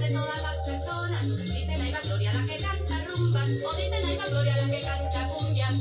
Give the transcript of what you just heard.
de todas las personas. Dicen hay va Gloria la que canta rumbas, o dicen hay va Gloria la que canta cumbias.